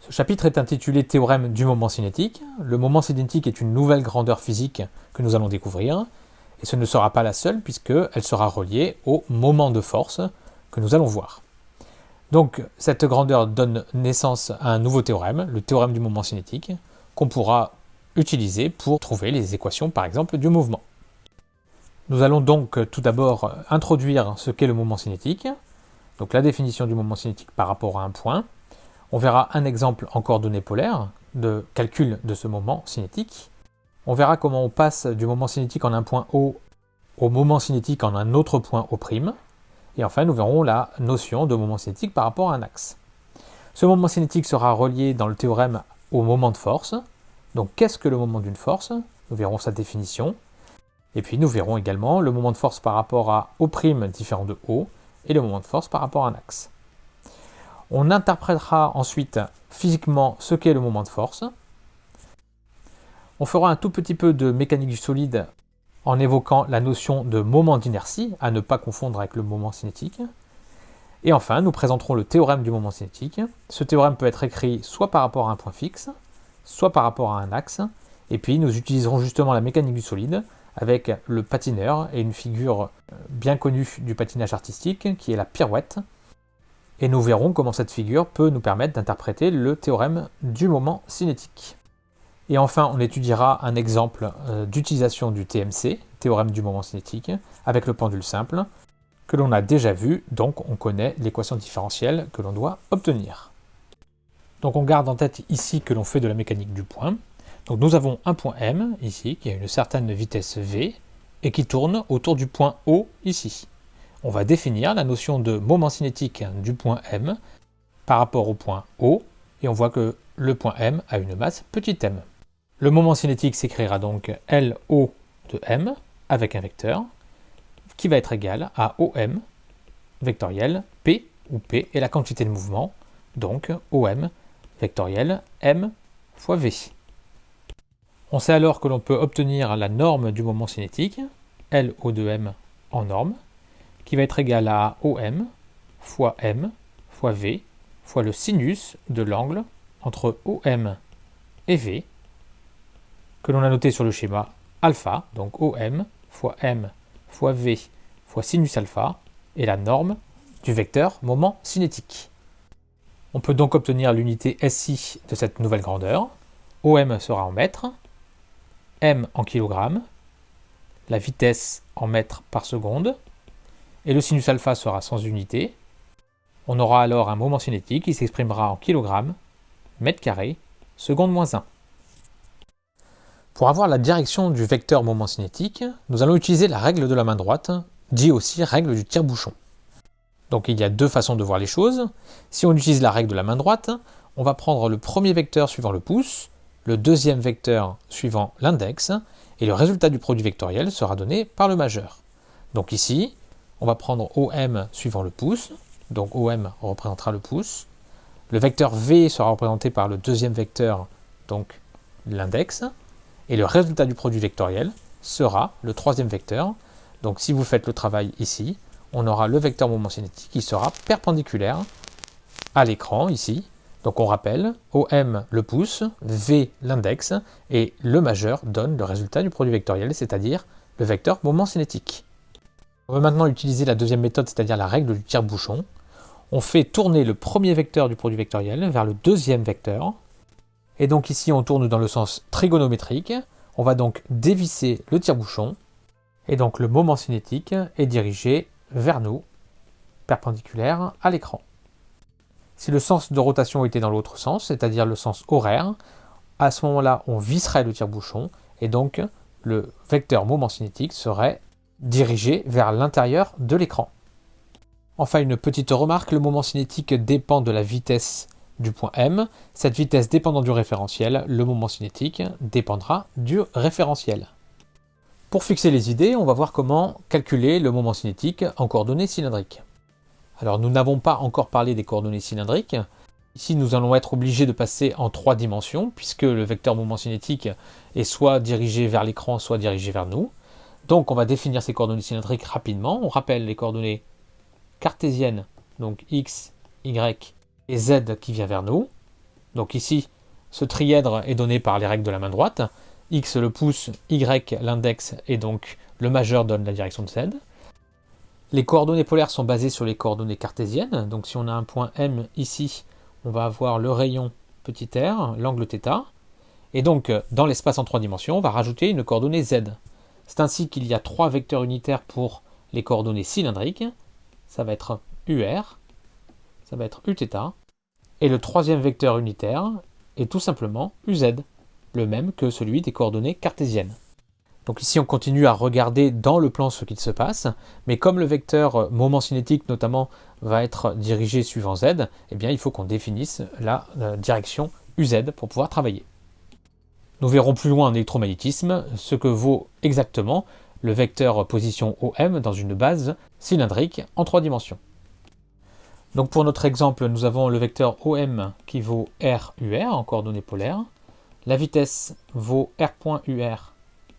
Ce chapitre est intitulé Théorème du moment cinétique. Le moment cinétique est une nouvelle grandeur physique que nous allons découvrir, et ce ne sera pas la seule puisqu'elle sera reliée au moment de force que nous allons voir. Donc cette grandeur donne naissance à un nouveau théorème, le théorème du moment cinétique, qu'on pourra utiliser pour trouver les équations par exemple du mouvement. Nous allons donc tout d'abord introduire ce qu'est le moment cinétique, donc la définition du moment cinétique par rapport à un point. On verra un exemple en coordonnées polaires de calcul de ce moment cinétique. On verra comment on passe du moment cinétique en un point O au moment cinétique en un autre point O'. Et enfin, nous verrons la notion de moment cinétique par rapport à un axe. Ce moment cinétique sera relié dans le théorème au moment de force. Donc, qu'est-ce que le moment d'une force? Nous verrons sa définition. Et puis, nous verrons également le moment de force par rapport à O' différent de O, et le moment de force par rapport à un axe. On interprétera ensuite physiquement ce qu'est le moment de force. On fera un tout petit peu de mécanique du solide en évoquant la notion de moment d'inertie, à ne pas confondre avec le moment cinétique. Et enfin, nous présenterons le théorème du moment cinétique. Ce théorème peut être écrit soit par rapport à un point fixe, soit par rapport à un axe, et puis nous utiliserons justement la mécanique du solide avec le patineur et une figure bien connue du patinage artistique qui est la pirouette. Et nous verrons comment cette figure peut nous permettre d'interpréter le théorème du moment cinétique. Et enfin, on étudiera un exemple euh, d'utilisation du TMC, théorème du moment cinétique, avec le pendule simple, que l'on a déjà vu, donc on connaît l'équation différentielle que l'on doit obtenir. Donc on garde en tête ici que l'on fait de la mécanique du point. Donc nous avons un point M, ici, qui a une certaine vitesse V, et qui tourne autour du point O, ici. On va définir la notion de moment cinétique du point M par rapport au point O, et on voit que le point M a une masse petit m. Le moment cinétique s'écrira donc LO de M avec un vecteur qui va être égal à OM vectoriel P, où P est la quantité de mouvement, donc OM vectoriel M fois V. On sait alors que l'on peut obtenir la norme du moment cinétique, LO de M en norme, qui va être égale à OM fois M fois V fois le sinus de l'angle entre OM et V, que l'on a noté sur le schéma alpha, donc OM fois M fois V fois sinus alpha, est la norme du vecteur moment cinétique. On peut donc obtenir l'unité SI de cette nouvelle grandeur. OM sera en mètres, M en kilogrammes, la vitesse en mètres par seconde, et le sinus alpha sera sans unité. On aura alors un moment cinétique qui s'exprimera en kilogrammes, mètres carrés, seconde moins 1. Pour avoir la direction du vecteur moment cinétique, nous allons utiliser la règle de la main droite, dit aussi règle du tire-bouchon. Donc il y a deux façons de voir les choses. Si on utilise la règle de la main droite, on va prendre le premier vecteur suivant le pouce, le deuxième vecteur suivant l'index, et le résultat du produit vectoriel sera donné par le majeur. Donc ici, on va prendre OM suivant le pouce, donc OM représentera le pouce. Le vecteur V sera représenté par le deuxième vecteur, donc l'index, et le résultat du produit vectoriel sera le troisième vecteur. Donc si vous faites le travail ici, on aura le vecteur moment cinétique qui sera perpendiculaire à l'écran ici. Donc on rappelle, OM le pouce, V l'index, et le majeur donne le résultat du produit vectoriel, c'est-à-dire le vecteur moment cinétique. On va maintenant utiliser la deuxième méthode, c'est-à-dire la règle du tire-bouchon. On fait tourner le premier vecteur du produit vectoriel vers le deuxième vecteur, et donc ici, on tourne dans le sens trigonométrique. On va donc dévisser le tire-bouchon. Et donc le moment cinétique est dirigé vers nous, perpendiculaire à l'écran. Si le sens de rotation était dans l'autre sens, c'est-à-dire le sens horaire, à ce moment-là, on visserait le tire-bouchon et donc le vecteur moment cinétique serait dirigé vers l'intérieur de l'écran. Enfin, une petite remarque, le moment cinétique dépend de la vitesse du point M. Cette vitesse dépendant du référentiel, le moment cinétique dépendra du référentiel. Pour fixer les idées, on va voir comment calculer le moment cinétique en coordonnées cylindriques. Alors nous n'avons pas encore parlé des coordonnées cylindriques. Ici nous allons être obligés de passer en trois dimensions puisque le vecteur moment cinétique est soit dirigé vers l'écran, soit dirigé vers nous. Donc on va définir ces coordonnées cylindriques rapidement. On rappelle les coordonnées cartésiennes, donc x, y et z qui vient vers nous. Donc ici, ce trièdre est donné par les règles de la main droite. X le pouce, Y l'index et donc le majeur donne la direction de Z. Les coordonnées polaires sont basées sur les coordonnées cartésiennes. Donc si on a un point M ici, on va avoir le rayon petit r, l'angle θ. Et donc dans l'espace en trois dimensions, on va rajouter une coordonnée Z. C'est ainsi qu'il y a trois vecteurs unitaires pour les coordonnées cylindriques. Ça va être UR, ça va être Uθ. Et le troisième vecteur unitaire est tout simplement UZ, le même que celui des coordonnées cartésiennes. Donc ici, on continue à regarder dans le plan ce qu'il se passe, mais comme le vecteur moment cinétique notamment va être dirigé suivant z, eh bien il faut qu'on définisse la, la direction uz pour pouvoir travailler. Nous verrons plus loin en électromagnétisme ce que vaut exactement le vecteur position OM dans une base cylindrique en trois dimensions. Donc pour notre exemple, nous avons le vecteur OM qui vaut RUR en coordonnées polaires. La vitesse vaut R.UR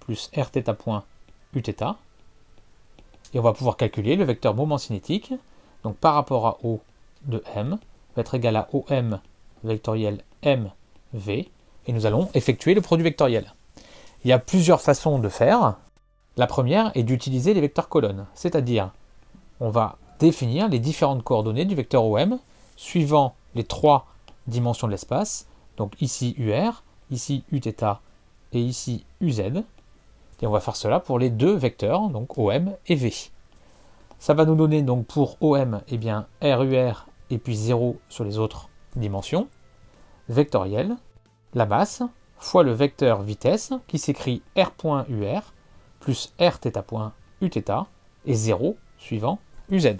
plus Rθ.Uθ. Et on va pouvoir calculer le vecteur moment cinétique. Donc par rapport à O de M va être égal à OM vectoriel MV. Et nous allons effectuer le produit vectoriel. Il y a plusieurs façons de faire. La première est d'utiliser les vecteurs colonnes, c'est-à-dire on va définir les différentes coordonnées du vecteur OM suivant les trois dimensions de l'espace, donc ici UR, ici Uθ et ici UZ. Et on va faire cela pour les deux vecteurs, donc OM et V. Ça va nous donner donc pour OM eh bien, RUR et puis 0 sur les autres dimensions, vectoriel, la masse, fois le vecteur vitesse qui s'écrit R.UR plus Rθ.Uθ et 0 suivant UZ.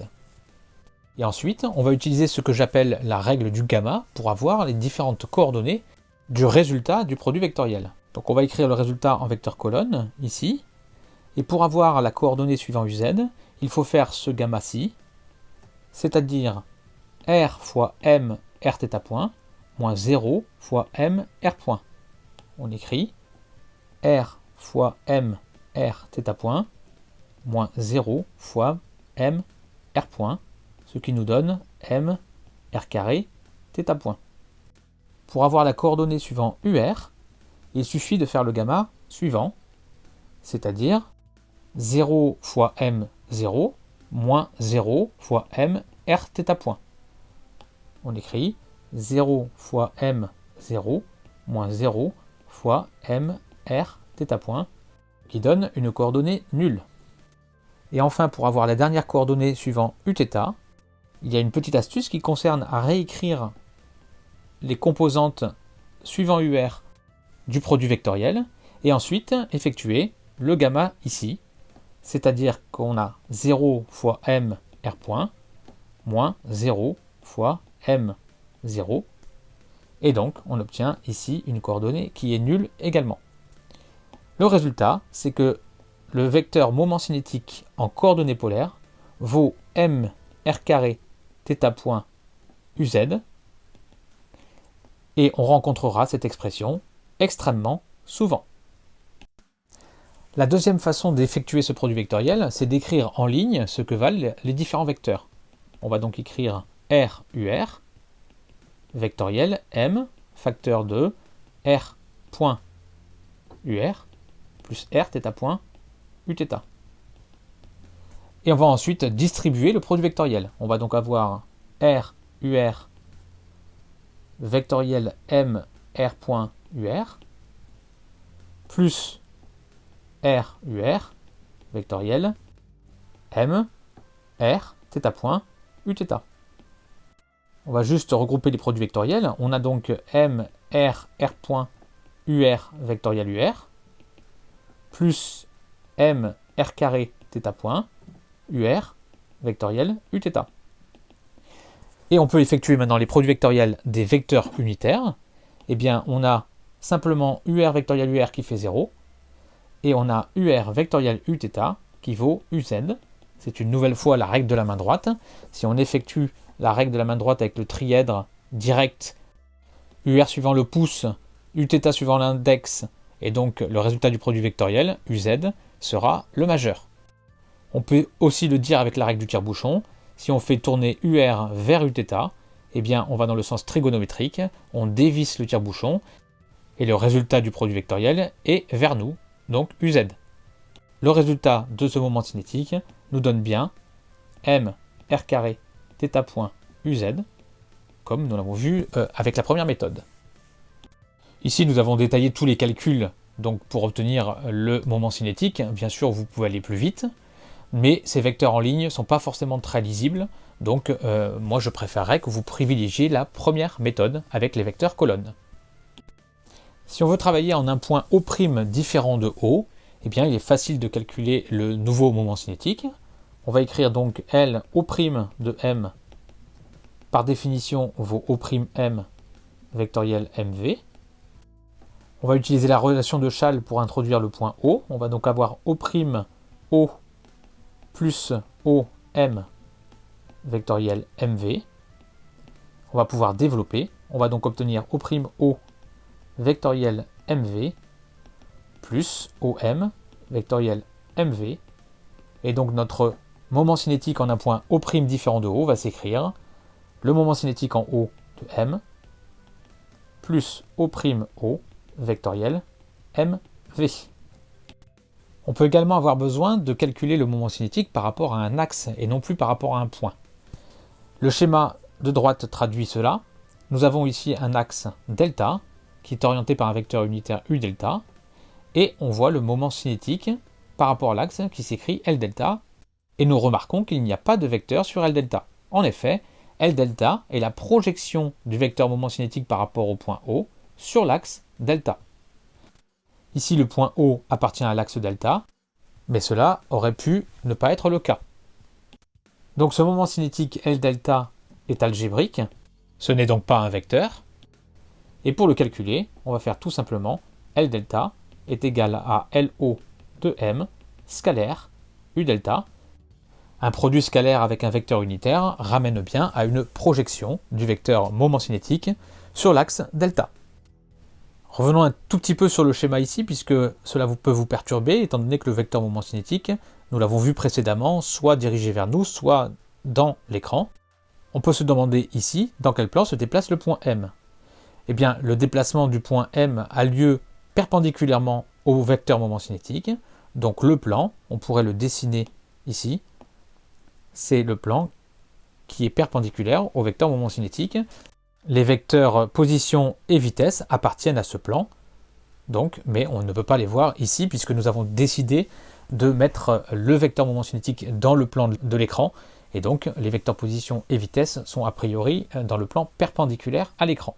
Et ensuite, on va utiliser ce que j'appelle la règle du gamma pour avoir les différentes coordonnées du résultat du produit vectoriel. Donc on va écrire le résultat en vecteur colonne, ici. Et pour avoir la coordonnée suivant uz, il faut faire ce gamma-ci, c'est-à-dire r fois m rθ point, moins 0 fois m r point. On écrit r fois m rθ point, moins 0 fois m r point, ce qui nous donne m r carré θ point. Pour avoir la coordonnée suivant UR, il suffit de faire le gamma suivant, c'est-à-dire 0 fois m 0 moins 0 fois m r θ point. On écrit 0 fois m 0 moins 0 fois m r θ point, qui donne une coordonnée nulle. Et enfin, pour avoir la dernière coordonnée suivant Uθ, il y a une petite astuce qui concerne à réécrire les composantes suivant UR du produit vectoriel et ensuite effectuer le gamma ici, c'est-à-dire qu'on a 0 fois m r point moins 0 fois m 0 et donc on obtient ici une coordonnée qui est nulle également. Le résultat, c'est que le vecteur moment cinétique en coordonnées polaires vaut m r carré θ point uz et on rencontrera cette expression extrêmement souvent. La deuxième façon d'effectuer ce produit vectoriel, c'est d'écrire en ligne ce que valent les différents vecteurs. On va donc écrire R, UR, vectoriel M, facteur de R point UR, plus R θ point Uθ. Et on va ensuite distribuer le produit vectoriel. On va donc avoir R, UR, vectoriel M R.UR plus RUR vectoriel M R θ point Uθ. On va juste regrouper les produits vectoriels. On a donc M R R point UR vectoriel UR plus M R carré θ point UR vectoriel Uθ. Et on peut effectuer maintenant les produits vectoriels des vecteurs unitaires. Eh bien, on a simplement UR vectoriel UR qui fait 0. Et on a UR vectoriel Uθ qui vaut UZ. C'est une nouvelle fois la règle de la main droite. Si on effectue la règle de la main droite avec le trièdre direct, UR suivant le pouce, Uθ suivant l'index, et donc le résultat du produit vectoriel, UZ, sera le majeur. On peut aussi le dire avec la règle du tire-bouchon, si on fait tourner UR vers Uθ, eh bien, on va dans le sens trigonométrique, on dévisse le tire-bouchon, et le résultat du produit vectoriel est vers nous, donc UZ. Le résultat de ce moment cinétique nous donne bien m r θ point uz, comme nous l'avons vu euh, avec la première méthode. Ici, nous avons détaillé tous les calculs donc pour obtenir le moment cinétique. Bien sûr, vous pouvez aller plus vite, mais ces vecteurs en ligne ne sont pas forcément très lisibles, donc euh, moi je préférerais que vous privilégiez la première méthode avec les vecteurs colonnes. Si on veut travailler en un point O' différent de O, eh bien il est facile de calculer le nouveau moment cinétique. On va écrire donc L O' de M, par définition vos O'M vectoriel MV. On va utiliser la relation de Chasles pour introduire le point O. On va donc avoir O' O plus OM vectoriel MV. On va pouvoir développer. On va donc obtenir O'O vectoriel MV plus OM vectoriel MV. Et donc notre moment cinétique en un point O' différent de O va s'écrire le moment cinétique en O de M plus O' O vectoriel MV. On peut également avoir besoin de calculer le moment cinétique par rapport à un axe et non plus par rapport à un point. Le schéma de droite traduit cela. Nous avons ici un axe delta qui est orienté par un vecteur unitaire u delta et on voit le moment cinétique par rapport à l'axe qui s'écrit L delta et nous remarquons qu'il n'y a pas de vecteur sur L delta. En effet, L delta est la projection du vecteur moment cinétique par rapport au point O sur l'axe delta. Ici, le point O appartient à l'axe delta, mais cela aurait pu ne pas être le cas. Donc ce moment cinétique L delta est algébrique, ce n'est donc pas un vecteur. Et pour le calculer, on va faire tout simplement L delta est égal à LO de M scalaire U delta. Un produit scalaire avec un vecteur unitaire ramène bien à une projection du vecteur moment cinétique sur l'axe delta. Revenons un tout petit peu sur le schéma ici, puisque cela peut vous perturber, étant donné que le vecteur moment cinétique, nous l'avons vu précédemment, soit dirigé vers nous, soit dans l'écran. On peut se demander ici, dans quel plan se déplace le point M Eh bien, le déplacement du point M a lieu perpendiculairement au vecteur moment cinétique, donc le plan, on pourrait le dessiner ici, c'est le plan qui est perpendiculaire au vecteur moment cinétique, les vecteurs position et vitesse appartiennent à ce plan, donc, mais on ne peut pas les voir ici puisque nous avons décidé de mettre le vecteur moment cinétique dans le plan de l'écran, et donc les vecteurs position et vitesse sont a priori dans le plan perpendiculaire à l'écran.